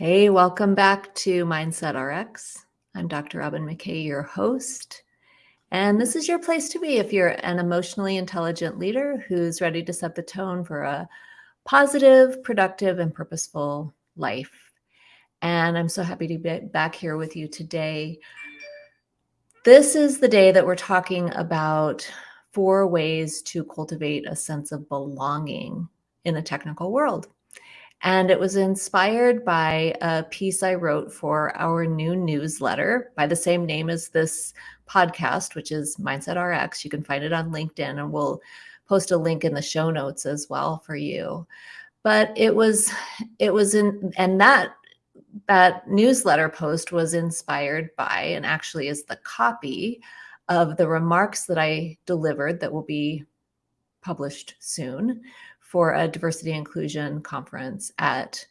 Hey, welcome back to Mindset RX. I'm Dr. Robyn McKay, your host. And this is your place to be if you're an emotionally intelligent leader who's ready to set the tone for a positive, productive, and purposeful life. And I'm so happy to be back here with you today. This is the day that we're talking about four ways to cultivate a sense of belonging in the technical world. And it was inspired by a piece I wrote for our new newsletter by the same name as this podcast, which is Mindset RX. You can find it on LinkedIn, and we'll post a link in the show notes as well for you. But it was, it was in, and that that newsletter post was inspired by, and actually is the copy of the remarks that I delivered that will be published soon for a diversity inclusion conference at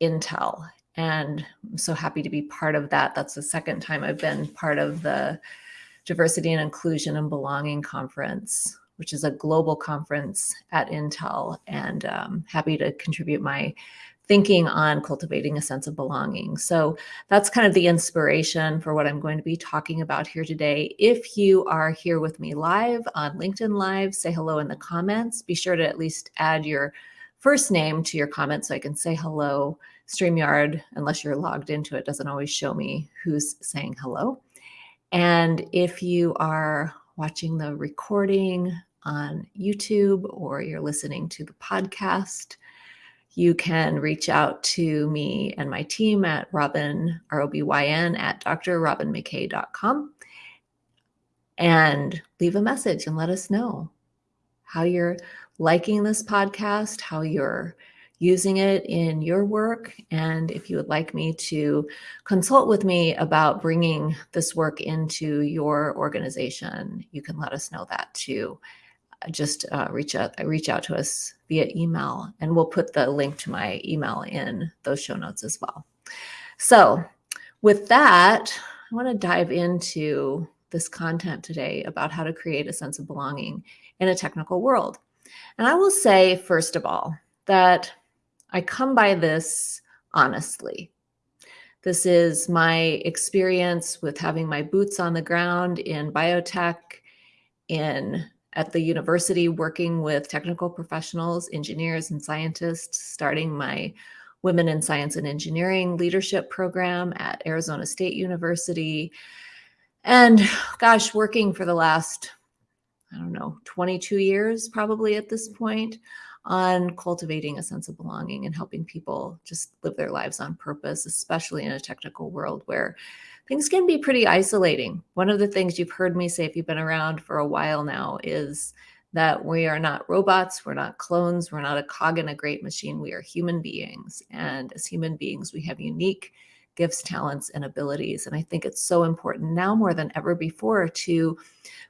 Intel. And I'm so happy to be part of that. That's the second time I've been part of the Diversity and Inclusion and Belonging Conference, which is a global conference at Intel, and um, happy to contribute my thinking on cultivating a sense of belonging. So that's kind of the inspiration for what I'm going to be talking about here today. If you are here with me live on LinkedIn Live, say hello in the comments. Be sure to at least add your first name to your comment so I can say hello. StreamYard, unless you're logged into it, doesn't always show me who's saying hello. And if you are watching the recording on YouTube or you're listening to the podcast, you can reach out to me and my team at Robyn, R-O-B-Y-N, at drrobynmckay.com and leave a message and let us know how you're liking this podcast, how you're using it in your work, and if you would like me to consult with me about bringing this work into your organization, you can let us know that too just uh, reach out reach out to us via email and we'll put the link to my email in those show notes as well. So with that i want to dive into this content today about how to create a sense of belonging in a technical world. And i will say first of all that i come by this honestly. This is my experience with having my boots on the ground in biotech in at the university working with technical professionals, engineers, and scientists, starting my Women in Science and Engineering leadership program at Arizona State University. And gosh, working for the last, I don't know, 22 years probably at this point on cultivating a sense of belonging and helping people just live their lives on purpose, especially in a technical world where things can be pretty isolating. One of the things you've heard me say if you've been around for a while now is that we are not robots, we're not clones, we're not a cog in a great machine, we are human beings. And as human beings, we have unique gifts, talents, and abilities. And I think it's so important now more than ever before to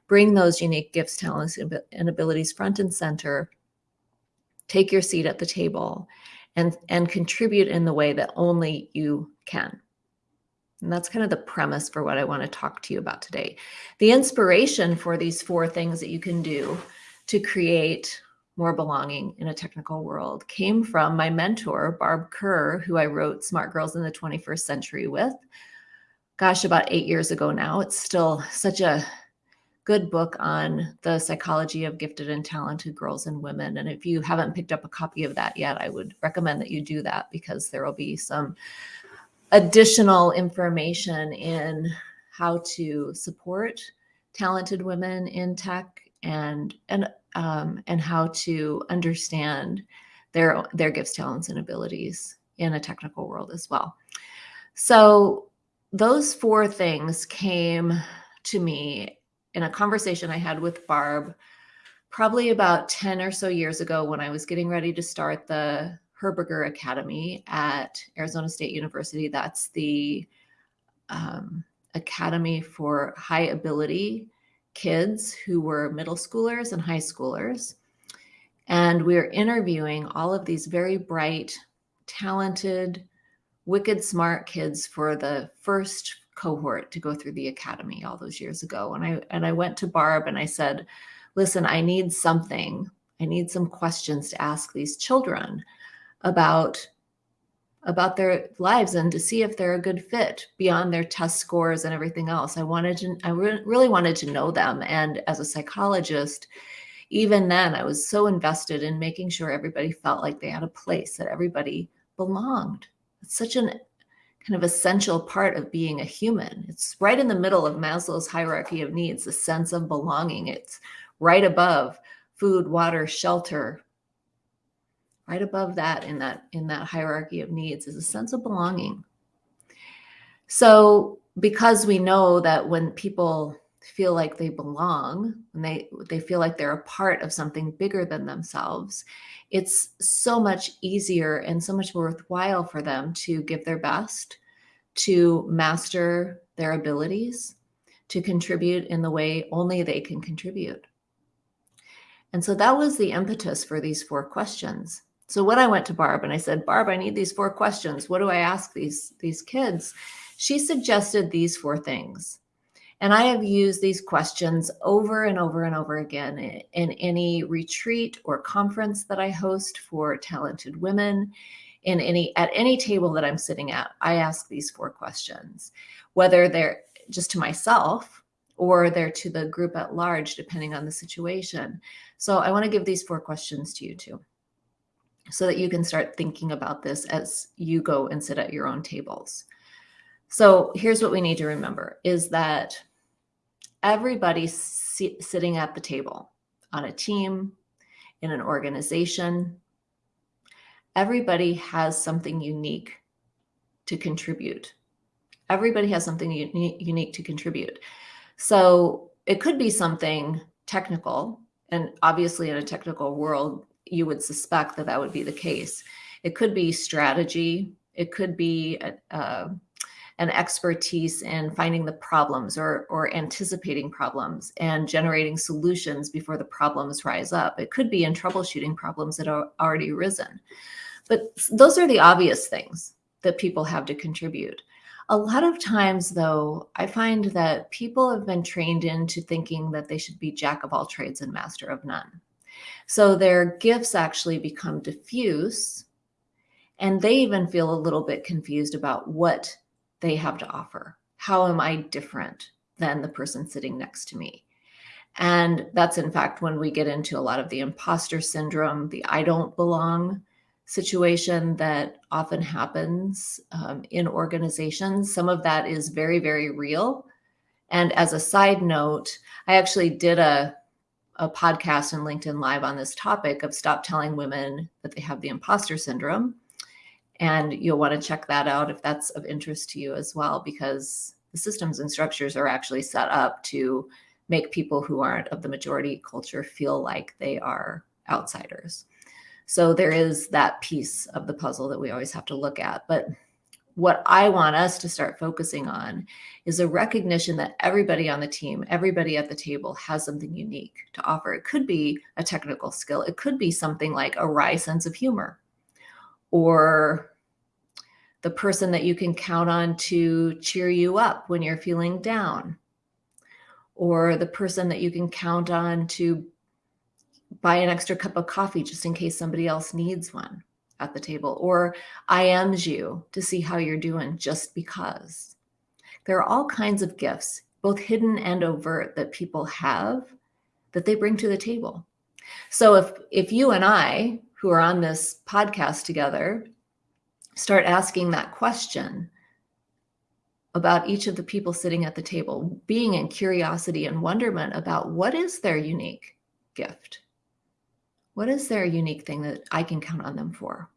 bring those unique gifts, talents, and abilities front and center, take your seat at the table, and, and contribute in the way that only you can. And that's kind of the premise for what I want to talk to you about today. The inspiration for these four things that you can do to create more belonging in a technical world came from my mentor, Barb Kerr, who I wrote Smart Girls in the 21st Century with. Gosh, about eight years ago now. It's still such a good book on the psychology of gifted and talented girls and women. And if you haven't picked up a copy of that yet, I would recommend that you do that because there will be some additional information in how to support talented women in tech and and um, and how to understand their their gifts, talents, and abilities in a technical world as well. So those four things came to me in a conversation I had with Barb probably about 10 or so years ago when I was getting ready to start the Herberger Academy at Arizona State University. That's the um, academy for high ability kids who were middle schoolers and high schoolers. And we are interviewing all of these very bright, talented, wicked smart kids for the first cohort to go through the academy all those years ago. And I and I went to Barb and I said, listen, I need something. I need some questions to ask these children about about their lives and to see if they're a good fit beyond their test scores and everything else. I wanted to, I re- really wanted to know them. And as a psychologist, even then, I was so invested in making sure everybody felt like they had a place, that everybody belonged. It's such an kind of essential part of being a human. It's right in the middle of Maslow's hierarchy of needs, the sense of belonging. It's right above food, water, shelter, right above that in that in that hierarchy of needs is a sense of belonging so because we know that when people feel like they belong and they they feel like they're a part of something bigger than themselves it's so much easier and so much worthwhile for them to give their best to master their abilities to contribute in the way only they can contribute and so that was the impetus for these four questions so when I went to Barb and I said, Barb, I need these four questions. What do I ask these, these kids? She suggested these four things. And I have used these questions over and over and over again in any retreat or conference that I host for talented women. In any at any table that I'm sitting at, I ask these four questions, whether they're just to myself or they're to the group at large, depending on the situation. So I want to give these four questions to you too so that you can start thinking about this as you go and sit at your own tables. So here's what we need to remember is that everybody sitting at the table on a team, in an organization, everybody has something unique to contribute. Everybody has something uni unique to contribute. So it could be something technical, and obviously in a technical world, you would suspect that that would be the case. It could be strategy. It could be a, uh, an expertise in finding the problems or, or anticipating problems and generating solutions before the problems rise up. It could be in troubleshooting problems that are already arisen. But those are the obvious things that people have to contribute. A lot of times, though, I find that people have been trained into thinking that they should be jack of all trades and master of none. So their gifts actually become diffuse and they even feel a little bit confused about what they have to offer. How am I different than the person sitting next to me? And that's in fact when we get into a lot of the imposter syndrome, the I don't belong situation that often happens um, in organizations. Some of that is very, very real. And as a side note, I actually did a a podcast and LinkedIn Live on this topic of stop telling women that they have the imposter syndrome. And you'll want to check that out if that's of interest to you as well, because the systems and structures are actually set up to make people who aren't of the majority culture feel like they are outsiders. So there is that piece of the puzzle that we always have to look at. But what I want us to start focusing on is a recognition that everybody on the team, everybody at the table has something unique to offer. It could be a technical skill, it could be something like a wry sense of humor, or the person that you can count on to cheer you up when you're feeling down, or the person that you can count on to buy an extra cup of coffee just in case somebody else needs one at the table or IMs you to see how you're doing just because. There are all kinds of gifts, both hidden and overt, that people have that they bring to the table. So if if you and I, who are on this podcast together, start asking that question about each of the people sitting at the table, being in curiosity and wonderment about what is their unique gift? What is their unique thing that I can count on them for?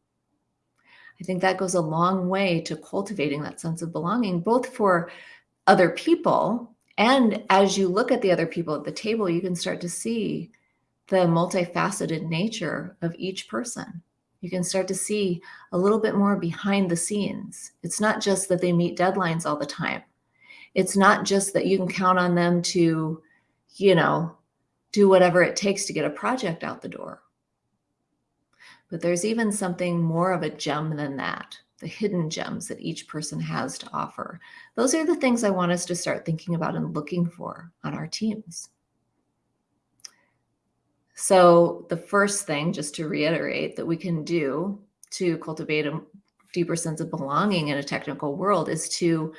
I think that goes a long way to cultivating that sense of belonging, both for other people. And as you look at the other people at the table, you can start to see the multifaceted nature of each person. You can start to see a little bit more behind the scenes. It's not just that they meet deadlines all the time. It's not just that you can count on them to, you know, do whatever it takes to get a project out the door. But there's even something more of a gem than that, the hidden gems that each person has to offer. Those are the things I want us to start thinking about and looking for on our teams. So, the first thing, just to reiterate, that we can do to cultivate a deeper sense of belonging in a technical world is to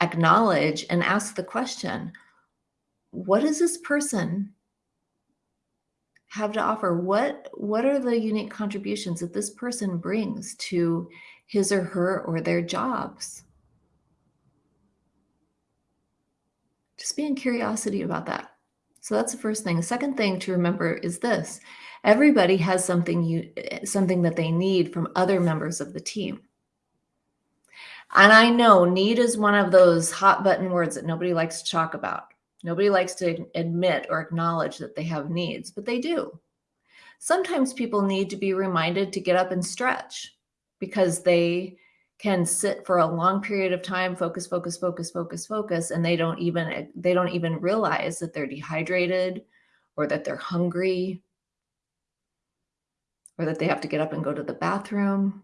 acknowledge and ask the question, what does this person have to offer? What, what are the unique contributions that this person brings to his or her or their jobs? Just being curiosity about that. So that's the first thing. The second thing to remember is this. Everybody has something you something that they need from other members of the team. And I know need is one of those hot button words that nobody likes to talk about. Nobody likes to admit or acknowledge that they have needs, but they do. Sometimes people need to be reminded to get up and stretch because they can sit for a long period of time, focus, focus, focus, focus, focus, and they don't even they don't even realize that they're dehydrated or that they're hungry or that they have to get up and go to the bathroom.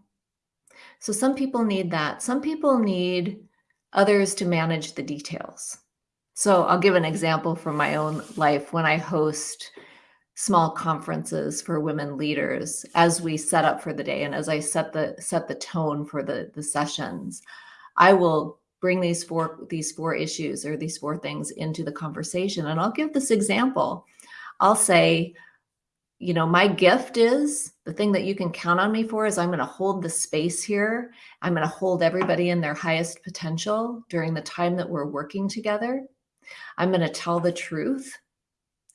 So some people need that. Some people need others to manage the details. So I'll give an example from my own life when I host small conferences for women leaders as we set up for the day and as I set the set the tone for the the sessions. I will bring these four these four issues or these four things into the conversation and I'll give this example. I'll say you know my gift is the thing that you can count on me for is I'm going to hold the space here. I'm going to hold everybody in their highest potential during the time that we're working together. I'm going to tell the truth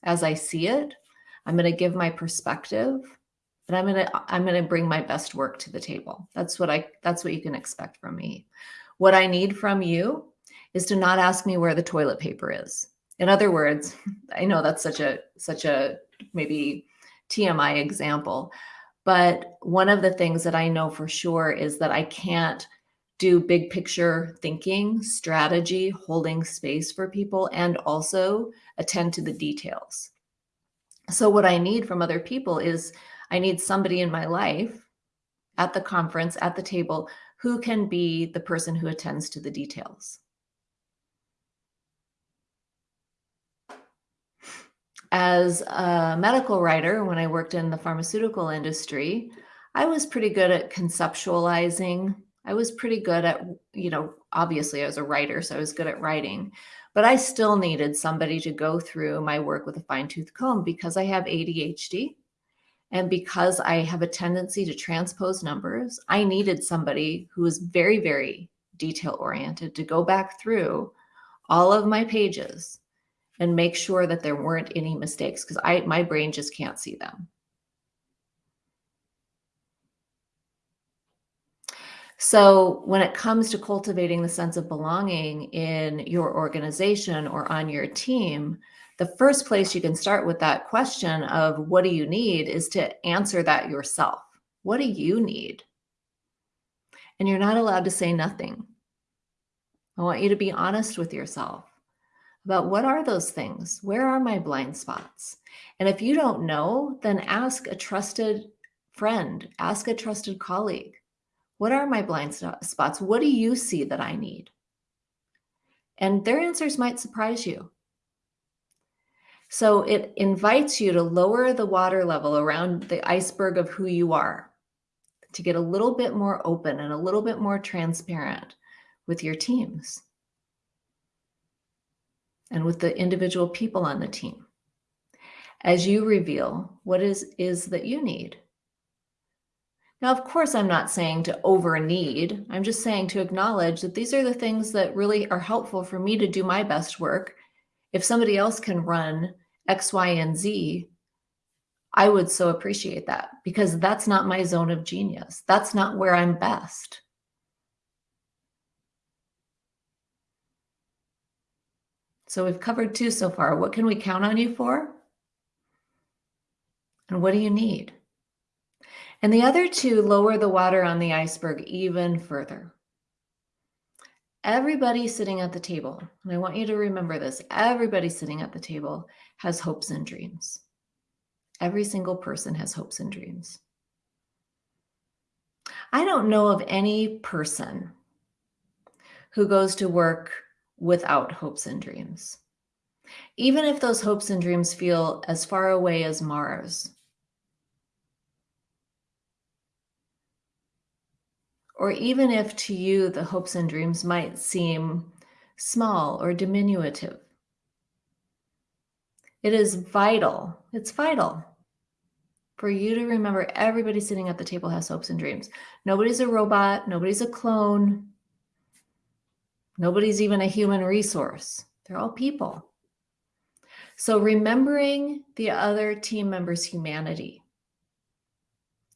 as I see it I'm going to give my perspective, but I'm going to I'm going to bring my best work to the table. That's what I that's what you can expect from me. What I need from you is to not ask me where the toilet paper is. In other words, I know that's such a such a maybe TMI example, but one of the things that I know for sure is that I can't do big picture thinking, strategy, holding space for people, and also attend to the details. So what I need from other people is I need somebody in my life at the conference, at the table, who can be the person who attends to the details. As a medical writer, when I worked in the pharmaceutical industry, I was pretty good at conceptualizing. I was pretty good at, you know, obviously I was a writer, so I was good at writing, but I still needed somebody to go through my work with a fine tooth comb because I have ADHD. And because I have a tendency to transpose numbers, I needed somebody who was very, very detail oriented to go back through all of my pages and make sure that there weren't any mistakes because I my brain just can't see them. So when it comes to cultivating the sense of belonging in your organization or on your team, the first place you can start with that question of what do you need is to answer that yourself. What do you need? And you're not allowed to say nothing. I want you to be honest with yourself about what are those things? Where are my blind spots? And if you don't know, then ask a trusted friend, ask a trusted colleague. What are my blind spots? What do you see that I need? And their answers might surprise you. So it invites you to lower the water level around the iceberg of who you are, to get a little bit more open and a little bit more transparent with your teams and with the individual people on the team as you reveal what is is that you need now, of course, I'm not saying to over need. I'm just saying to acknowledge that these are the things that really are helpful for me to do my best work. If somebody else can run X, Y, and Z, I would so appreciate that because that's not my zone of genius. That's not where I'm best. So we've covered two so far. What can we count on you for? And what do you need? And the other two lower the water on the iceberg even further. Everybody sitting at the table, and I want you to remember this everybody sitting at the table has hopes and dreams. Every single person has hopes and dreams. I don't know of any person who goes to work without hopes and dreams. Even if those hopes and dreams feel as far away as Mars or even if to you the hopes and dreams might seem small or diminutive. It is vital, it's vital for you to remember everybody sitting at the table has hopes and dreams. Nobody's a robot, nobody's a clone, nobody's even a human resource. They're all people. So remembering the other team members' humanity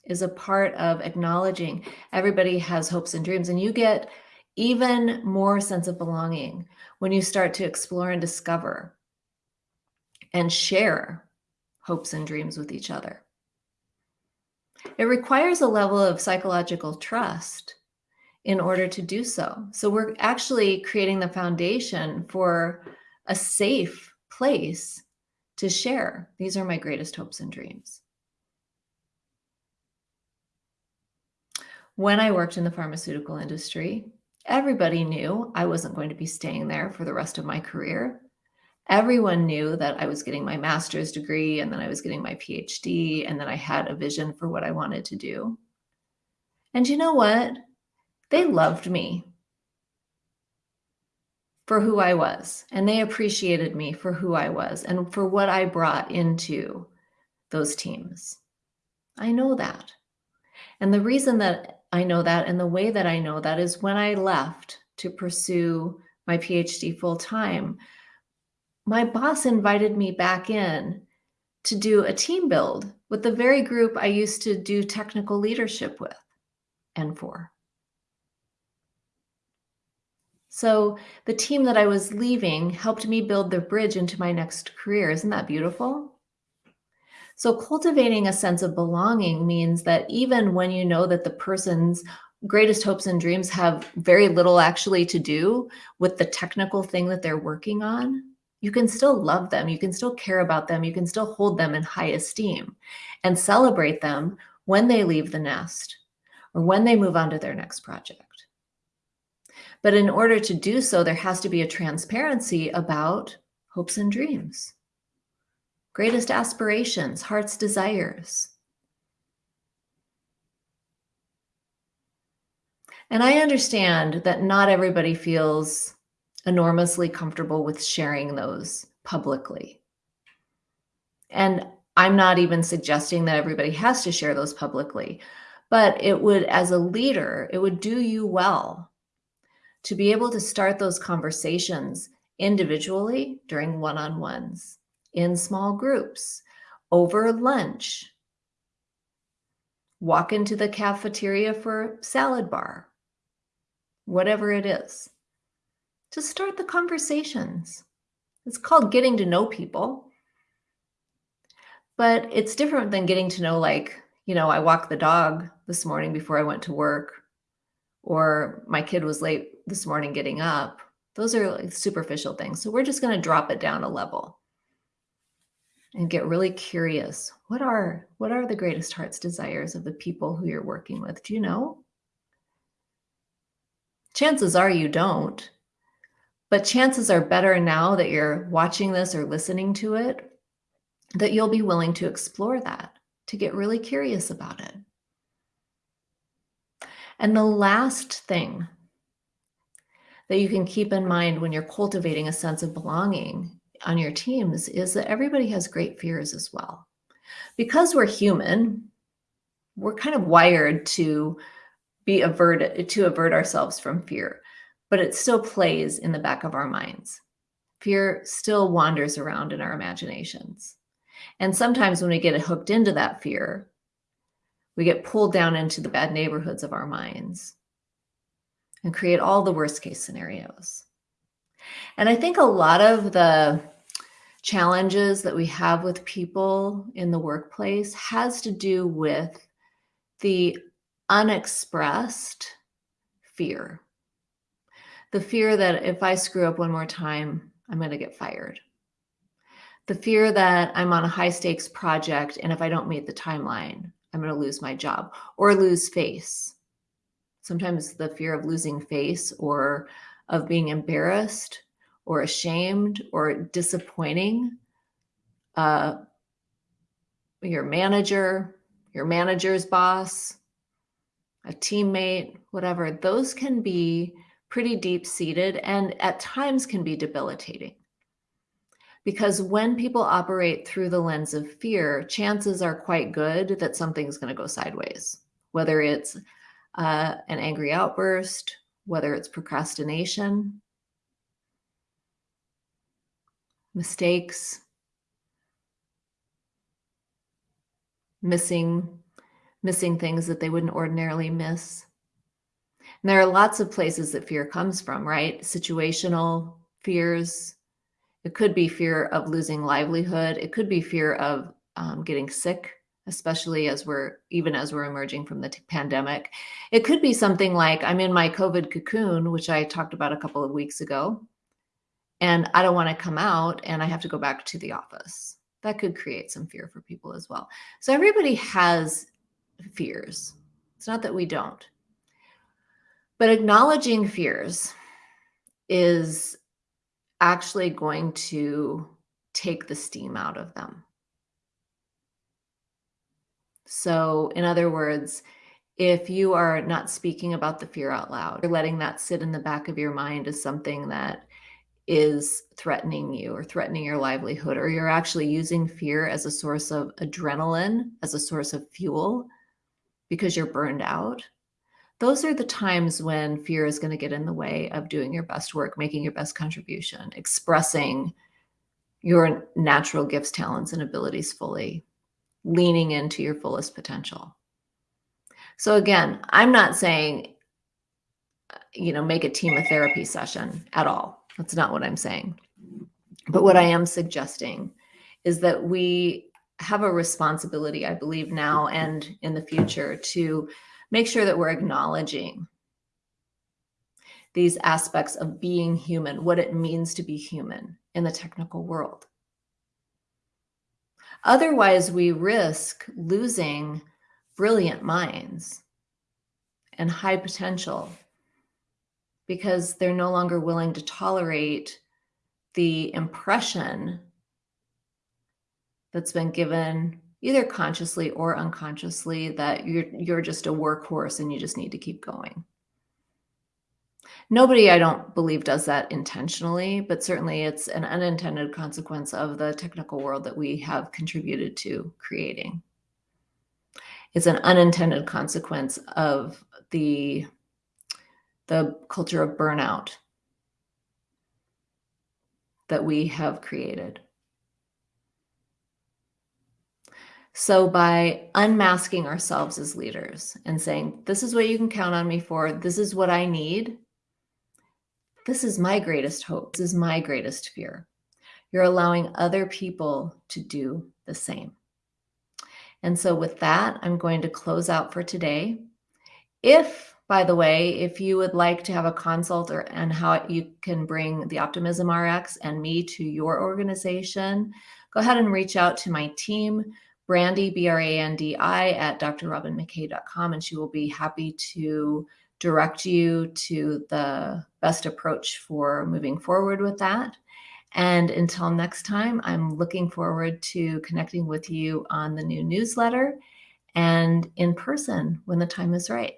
is a part of acknowledging everybody has hopes and dreams. And you get even more sense of belonging when you start to explore and discover and share hopes and dreams with each other. It requires a level of psychological trust in order to do so. So we're actually creating the foundation for a safe place to share. These are my greatest hopes and dreams. When I worked in the pharmaceutical industry, everybody knew I wasn't going to be staying there for the rest of my career. Everyone knew that I was getting my master's degree and then I was getting my PhD and then I had a vision for what I wanted to do. And you know what? They loved me for who I was and they appreciated me for who I was and for what I brought into those teams. I know that. And the reason that I know that. And the way that I know that is when I left to pursue my PhD full time, my boss invited me back in to do a team build with the very group I used to do technical leadership with and for. So the team that I was leaving helped me build the bridge into my next career. Isn't that beautiful? So cultivating a sense of belonging means that even when you know that the person's greatest hopes and dreams have very little actually to do with the technical thing that they're working on, you can still love them. You can still care about them. You can still hold them in high esteem and celebrate them when they leave the nest or when they move on to their next project. But in order to do so, there has to be a transparency about hopes and dreams greatest aspirations, heart's desires. And I understand that not everybody feels enormously comfortable with sharing those publicly. And I'm not even suggesting that everybody has to share those publicly, but it would, as a leader, it would do you well to be able to start those conversations individually during one-on-ones in small groups, over lunch, walk into the cafeteria for salad bar, whatever it is. To start the conversations. It's called getting to know people. But it's different than getting to know, like, you know, I walked the dog this morning before I went to work, or my kid was late this morning getting up. Those are like superficial things. So we're just going to drop it down a level and get really curious. What are what are the greatest heart's desires of the people who you're working with? Do you know? Chances are you don't. But chances are better now that you're watching this or listening to it that you'll be willing to explore that, to get really curious about it. And the last thing that you can keep in mind when you're cultivating a sense of belonging on your teams is that everybody has great fears as well. Because we're human, we're kind of wired to be averted, to avert ourselves from fear, but it still plays in the back of our minds. Fear still wanders around in our imaginations. And sometimes when we get hooked into that fear, we get pulled down into the bad neighborhoods of our minds and create all the worst case scenarios. And I think a lot of the challenges that we have with people in the workplace has to do with the unexpressed fear. The fear that if I screw up one more time, I'm going to get fired. The fear that I'm on a high stakes project and if I don't meet the timeline, I'm going to lose my job or lose face. Sometimes the fear of losing face or of being embarrassed or ashamed or disappointing uh, your manager, your manager's boss, a teammate, whatever, those can be pretty deep seated and at times can be debilitating. Because when people operate through the lens of fear, chances are quite good that something's going to go sideways, whether it's uh, an angry outburst, whether it's procrastination, mistakes, missing missing things that they wouldn't ordinarily miss. And there are lots of places that fear comes from, right? Situational fears. It could be fear of losing livelihood. It could be fear of um, getting sick, especially as we're even as we're emerging from the pandemic. It could be something like I'm in my COVID cocoon, which I talked about a couple of weeks ago, and I don't want to come out and I have to go back to the office. That could create some fear for people as well. So everybody has fears. It's not that we don't. But acknowledging fears is actually going to take the steam out of them. So, in other words, if you are not speaking about the fear out loud, you're letting that sit in the back of your mind as something that is threatening you or threatening your livelihood, or you're actually using fear as a source of adrenaline, as a source of fuel because you're burned out. Those are the times when fear is going to get in the way of doing your best work, making your best contribution, expressing your natural gifts, talents, and abilities fully, leaning into your fullest potential. So, again, I'm not saying, uh, you know, make a team of therapy session at all that's not what I'm saying. But what I am suggesting is that we have a responsibility, I believe, now and in the future to make sure that we're acknowledging these aspects of being human, what it means to be human in the technical world. Otherwise, we risk losing brilliant minds and high potential because they're no longer willing to tolerate the impression that's been given either consciously or unconsciously that you're you're just a workhorse and you just need to keep going. Nobody, I don't believe, does that intentionally, but certainly it's an unintended consequence of the technical world that we have contributed to creating. It's an unintended consequence of the the culture of burnout that we have created. So, by unmasking ourselves as leaders and saying, This is what you can count on me for, this is what I need, this is my greatest hope, this is my greatest fear. You're allowing other people to do the same. And so, with that, I'm going to close out for today. If by the way, if you would like to have a consult or and how you can bring the Optimism RX and me to your organization, go ahead and reach out to my team, Brandy, B R A N D I, at drrobynmckay.com, and she will be happy to direct you to the best approach for moving forward with that. And until next time, I'm looking forward to connecting with you on the new newsletter and in person when the time is right.